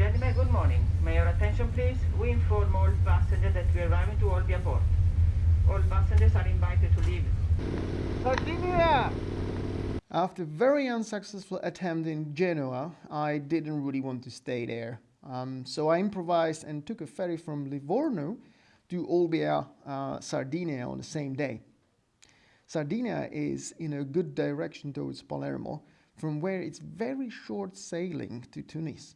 gentlemen, good morning. May your attention please. We inform all passengers that we are arriving to Olbia Port. All passengers are invited to leave. Sardinia! After very unsuccessful attempt in Genoa, I didn't really want to stay there. Um, so I improvised and took a ferry from Livorno to Olbia, uh, Sardinia on the same day. Sardinia is in a good direction towards Palermo, from where it's very short sailing to Tunis.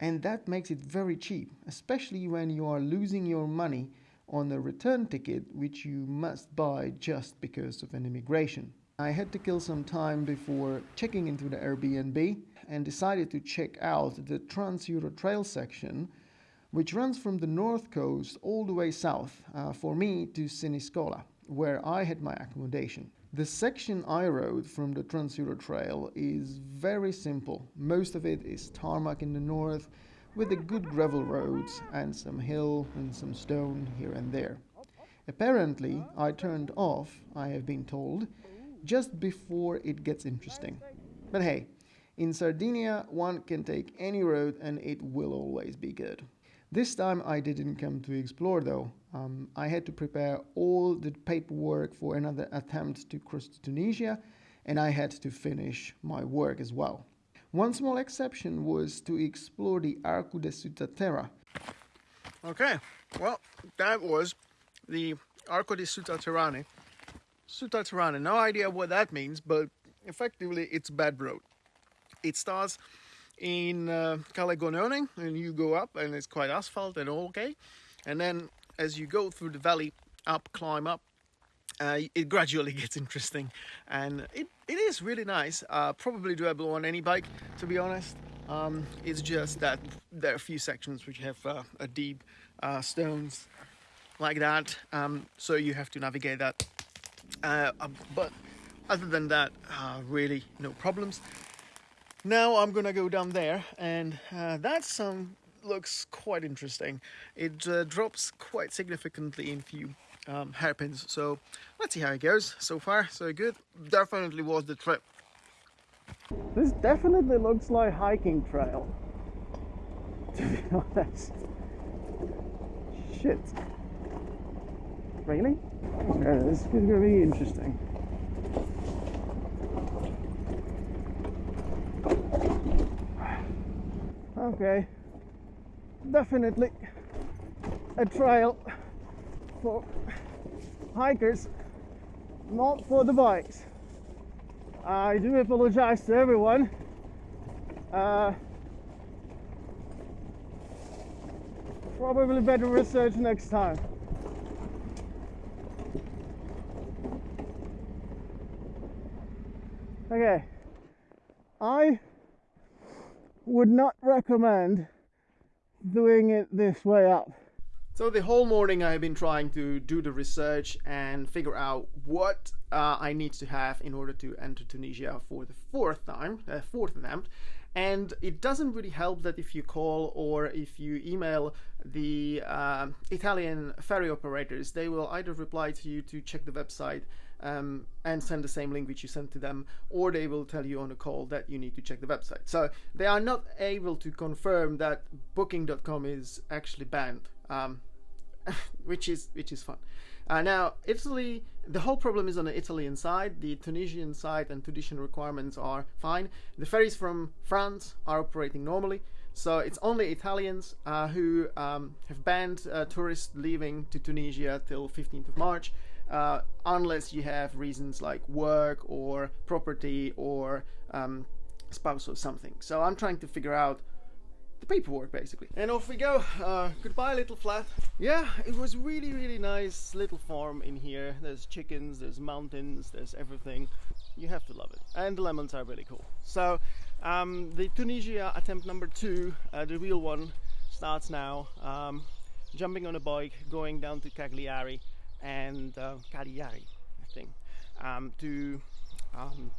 And that makes it very cheap, especially when you are losing your money on a return ticket which you must buy just because of an immigration. I had to kill some time before checking into the Airbnb and decided to check out the Trans-Euro Trail section which runs from the north coast all the way south uh, for me to Siniscola where I had my accommodation. The section I rode from the Trans-Euro Trail is very simple. Most of it is tarmac in the north with a good gravel roads and some hill and some stone here and there. Apparently, I turned off, I have been told, just before it gets interesting. But hey, in Sardinia one can take any road and it will always be good. This time I didn't come to explore though. Um, I had to prepare all the paperwork for another attempt to cross to Tunisia and I had to finish my work as well. One small exception was to explore the Arco de Sutta Okay, well, that was the Arco di Sutta Sutta no idea what that means, but effectively it's bad road. It starts in uh, Cala Gonone and you go up and it's quite asphalt and all okay. And then as you go through the valley, up, climb up, uh, it gradually gets interesting. And it, it is really nice. Uh, probably doable on any bike to be honest. Um, it's just that there are a few sections which have uh, a deep uh, stones like that. Um, so you have to navigate that. Uh, um, but other than that uh, really no problems now I'm gonna go down there and that some looks quite interesting it drops quite significantly in few um, hairpins. So let's see how it goes. So far, so good. Definitely was the trip. This definitely looks like hiking trail. To be honest. Shit. Really? Yeah, this is gonna be interesting. Okay. Definitely a trail for hikers, not for the bikes. I do apologize to everyone. Uh, probably better research next time. Okay, I would not recommend doing it this way up. So the whole morning I have been trying to do the research and figure out what uh, I need to have in order to enter Tunisia for the fourth time, uh, fourth attempt. And it doesn't really help that if you call or if you email the uh, Italian ferry operators, they will either reply to you to check the website um, and send the same link which you sent to them, or they will tell you on a call that you need to check the website. So they are not able to confirm that Booking.com is actually banned. Um, which is which is fun. Uh, now, Italy, the whole problem is on the Italian side. The Tunisian side and Tunisian requirements are fine. The ferries from France are operating normally. So it's only Italians uh, who um, have banned uh, tourists leaving to Tunisia till 15th of March, uh, unless you have reasons like work or property or um, spouse or something. So I'm trying to figure out the paperwork basically. And off we go. Uh, goodbye little flat. Yeah, it was really really nice little farm in here. There's chickens, there's mountains, there's everything. You have to love it. And the lemons are really cool. So um, the Tunisia attempt number two, uh, the real one, starts now. Um, jumping on a bike, going down to Cagliari and uh, Cagliari, I think, um, to um,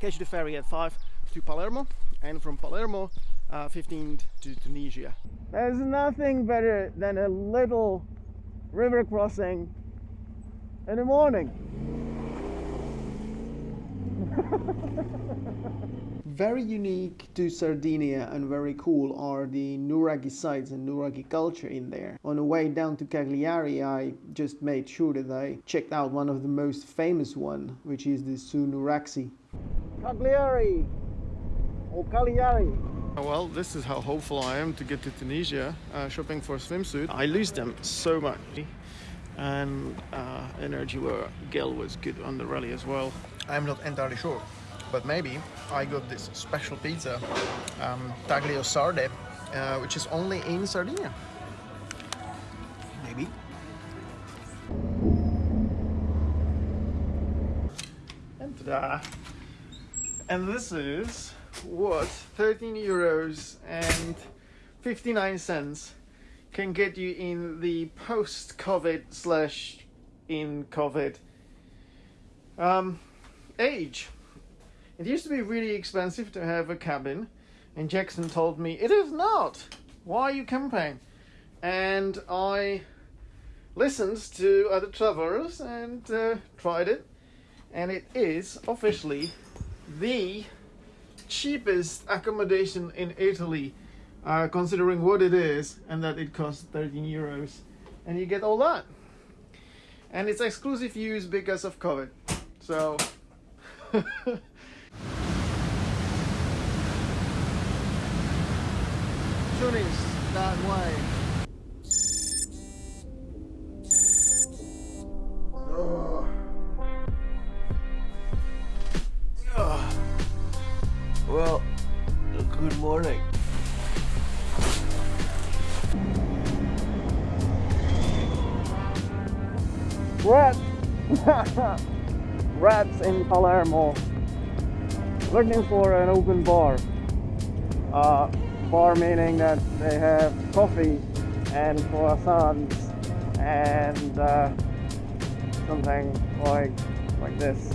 catch the ferry at 5 to Palermo and from Palermo uh, 15 to Tunisia. There's nothing better than a little river crossing in the morning. very unique to Sardinia and very cool are the Nuraghi sites and Nuraghi culture in there. On the way down to Cagliari, I just made sure that I checked out one of the most famous one, which is the Su Nuraxi. Cagliari or Cagliari. Well, this is how hopeful I am to get to Tunisia uh, shopping for a swimsuit. I lose them so much. And uh, Energy Gel was good on the rally as well. I'm not entirely sure but maybe I got this special pizza, um, taglio sarde, uh, which is only in Sardinia. Maybe. And ta-da! And this is what 13 euros and 59 cents can get you in the post-COVID slash in COVID um, age. It used to be really expensive to have a cabin, and Jackson told me, It is not! Why are you camping? And I listened to other travelers and uh, tried it, and it is officially the cheapest accommodation in Italy, uh, considering what it is and that it costs 13 euros, and you get all that. And it's exclusive use because of COVID. So. Tunis that way. Oh. Oh. Well, good morning. Rats! Rats in Palermo. Looking for an open bar. Uh, bar meaning that they have coffee and croissants and uh, something like like this.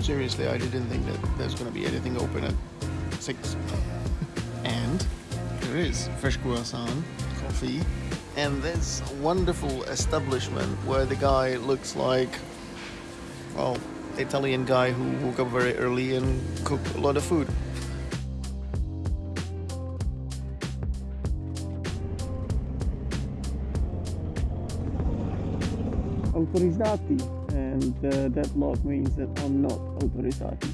Seriously, I didn't think that there's going to be anything open at 6. and there is fresh croissant, coffee, and this wonderful establishment where the guy looks like, well, Italian guy who woke up very early and cooked a lot of food. Autorizzati and uh, that log means that I'm not autorizzati.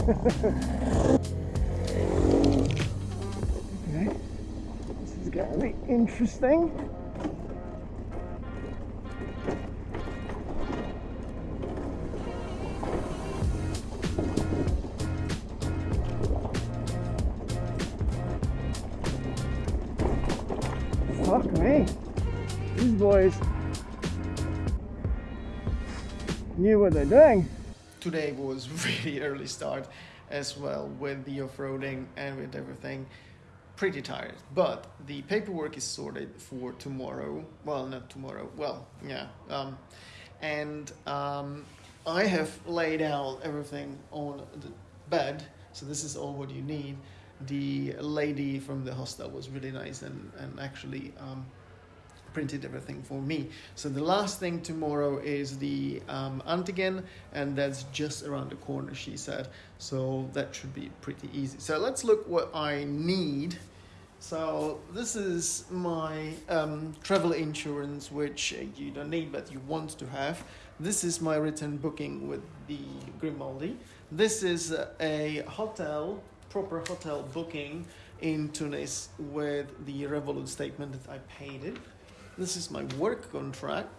okay, this is gonna be interesting. Fuck me. These boys knew what they're doing. Today was really early start as well with the off-roading and with everything. Pretty tired, but the paperwork is sorted for tomorrow. Well, not tomorrow. Well, yeah. Um, and um, I have laid out everything on the bed, so this is all what you need. The lady from the hostel was really nice and, and actually um, printed everything for me. So the last thing tomorrow is the um, antigen, and that's just around the corner, she said. So that should be pretty easy. So let's look what I need. So this is my um, travel insurance, which you don't need, but you want to have. This is my return booking with the Grimaldi. This is a hotel, proper hotel booking in Tunis with the Revolut statement that I paid it. This is my work contract.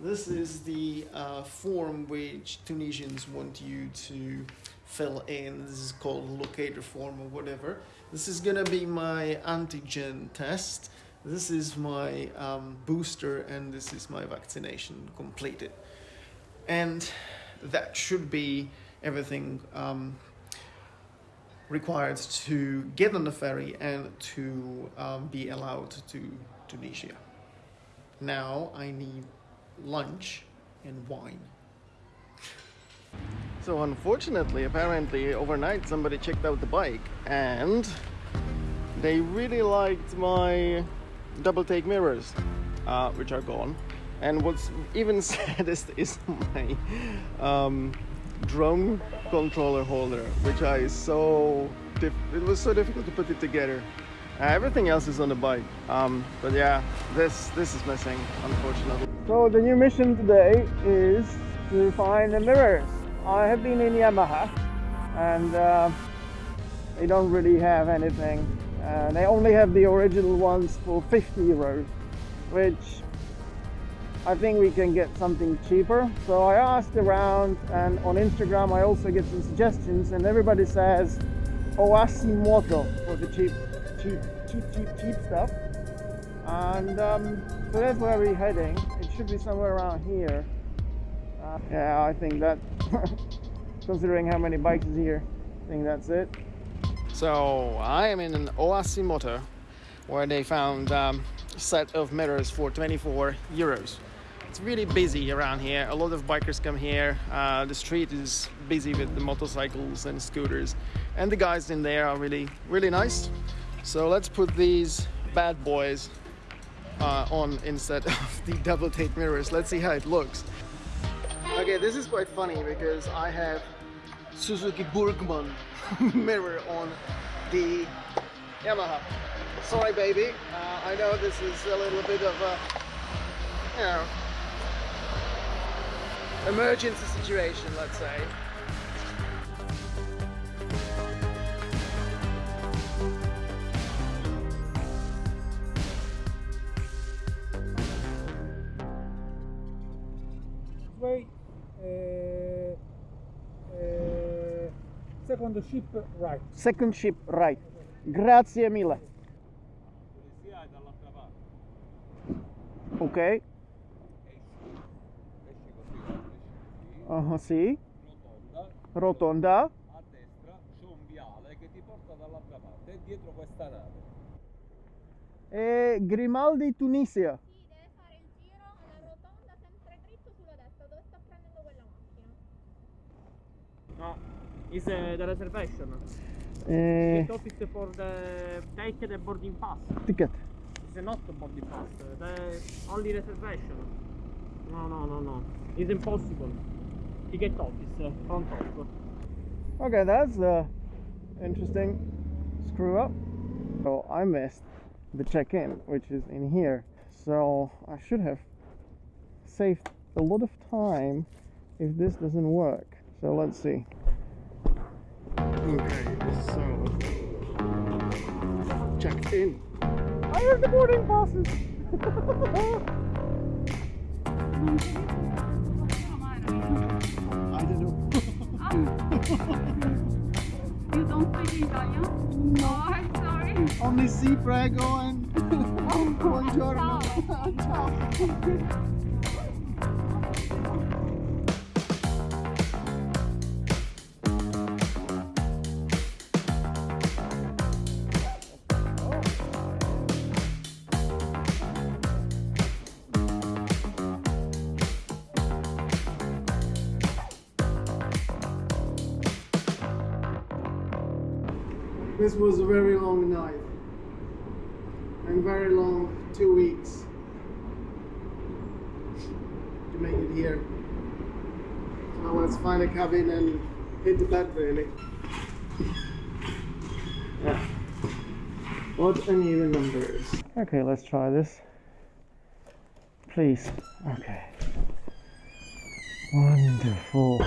This is the uh, form which Tunisians want you to fill in. This is called locator form or whatever. This is gonna be my antigen test. This is my um, booster and this is my vaccination completed. And that should be everything um, required to get on the ferry and to um, be allowed to Tunisia. Now I need lunch and wine. So unfortunately, apparently overnight somebody checked out the bike and they really liked my double take mirrors, uh, which are gone. And what's even saddest is my um, drone controller holder, which I so it was so difficult to put it together. Uh, everything else is on the bike, um, but yeah, this this is missing, unfortunately. So the new mission today is to find the mirrors. I have been in Yamaha, and uh, they don't really have anything. Uh, they only have the original ones for 50 euros, which I think we can get something cheaper. So I asked around, and on Instagram I also get some suggestions, and everybody says Oasimoto for the cheap, cheap, cheap, cheap, cheap stuff. And um, so that's where we're heading. It should be somewhere around here. Uh, yeah, I think that, considering how many bikes is here, I think that's it. So I am in an Oasimoto where they found um, a set of mirrors for 24 euros. It's really busy around here. A lot of bikers come here. Uh, the street is busy with the motorcycles and scooters, and the guys in there are really, really nice. So let's put these bad boys uh, on instead of the double take mirrors. Let's see how it looks. Okay, this is quite funny because I have Suzuki Burgman mirror on the Yamaha. Sorry, baby. Uh, I know this is a little bit of a, you know, emergency situation, let's say. Second ship right Second ship right. Grazie mille. Polizia è dall'altra parte. Ok. Esci, esci così, guarda, esci così. Uh, sì. Rotonda. Rotonda. A destra c'è un viale che ti porta dall'altra parte. È dietro questa nave. E Grimaldi Tunisia. Sì, deve fare il giro alla rotonda sempre dritto sulla destra, dove sta prendendo quella macchina. No, is uh, the reservation. Eh, Ticket office for the take the boarding pass. ticket. It's not the boarding pass. The only reservation. No, no, no, no. It's impossible. Ticket office, uh, front of. Okay, that's uh, interesting. Screw up. So I missed the check-in, which is in here. So I should have saved a lot of time if this doesn't work. So let's see. Okay, so check in. I have the boarding passes. I don't know. You don't speak Italian? No, I'm sorry. Only si prego and buongiorno. Ciao. was a very long night and very long two weeks to make it here. So let's find a cabin and hit the bed really. Yeah. What uneven numbers. Okay, let's try this. Please. Okay. Wonderful.